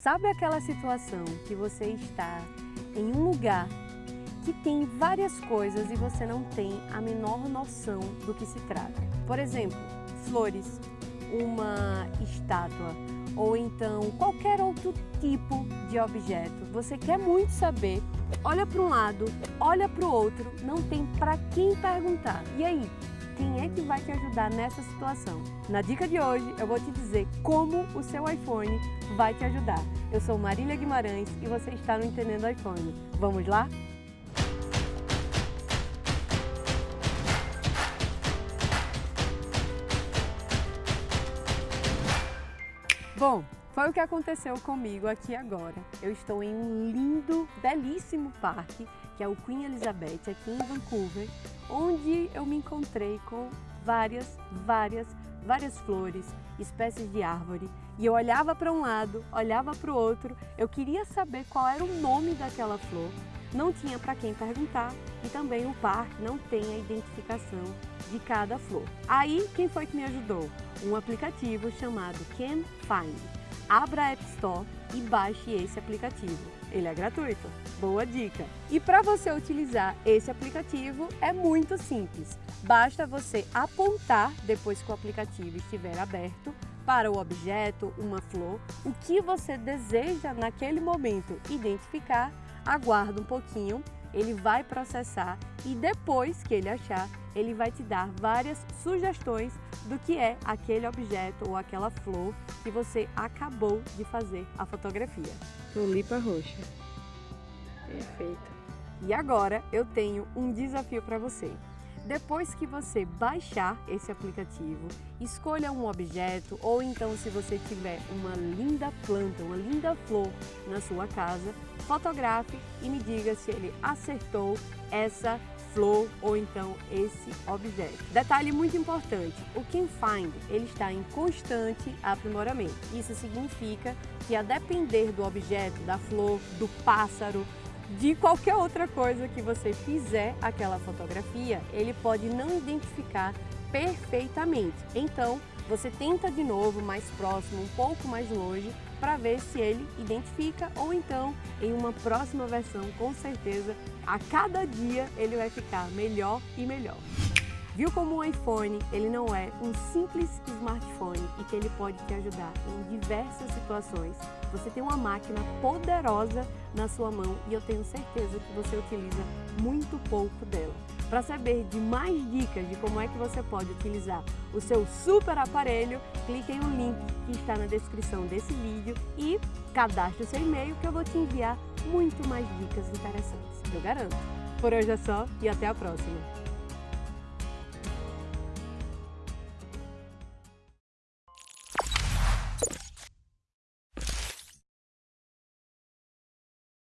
Sabe aquela situação que você está em um lugar que tem várias coisas e você não tem a menor noção do que se trata? Por exemplo, flores, uma estátua ou então qualquer outro tipo de objeto. Você quer muito saber, olha para um lado, olha para o outro, não tem para quem perguntar. E aí, quem é que vai te ajudar nessa situação. Na dica de hoje eu vou te dizer como o seu iPhone vai te ajudar. Eu sou Marília Guimarães e você está no Entendendo iPhone. Vamos lá? Bom, foi o que aconteceu comigo aqui agora. Eu estou em um lindo, belíssimo parque, que é o Queen Elizabeth, aqui em Vancouver, onde eu me encontrei com várias, várias, várias flores, espécies de árvore. E eu olhava para um lado, olhava para o outro, eu queria saber qual era o nome daquela flor, não tinha para quem perguntar e também o parque não tem a identificação de cada flor. Aí, quem foi que me ajudou? Um aplicativo chamado Can Find abra a App Store e baixe esse aplicativo. Ele é gratuito. Boa dica! E para você utilizar esse aplicativo é muito simples. Basta você apontar, depois que o aplicativo estiver aberto, para o objeto, uma flor, o que você deseja naquele momento identificar, aguarda um pouquinho ele vai processar e depois que ele achar, ele vai te dar várias sugestões do que é aquele objeto ou aquela flor que você acabou de fazer a fotografia. Tulipa roxa. Perfeito. E agora eu tenho um desafio para você. Depois que você baixar esse aplicativo, escolha um objeto ou então se você tiver uma linda planta, uma linda flor na sua casa, fotografe e me diga se ele acertou essa flor ou então esse objeto. Detalhe muito importante, o Can Find ele está em constante aprimoramento. Isso significa que a depender do objeto, da flor, do pássaro, de qualquer outra coisa que você fizer aquela fotografia, ele pode não identificar perfeitamente. Então, você tenta de novo mais próximo, um pouco mais longe, para ver se ele identifica ou então em uma próxima versão, com certeza, a cada dia ele vai ficar melhor e melhor. Viu como o iPhone ele não é um simples smartphone e que ele pode te ajudar em diversas situações? Você tem uma máquina poderosa na sua mão e eu tenho certeza que você utiliza muito pouco dela. Para saber de mais dicas de como é que você pode utilizar o seu super aparelho, clique um link que está na descrição desse vídeo e cadastre o seu e-mail que eu vou te enviar muito mais dicas interessantes, eu garanto. Por hoje é só e até a próxima!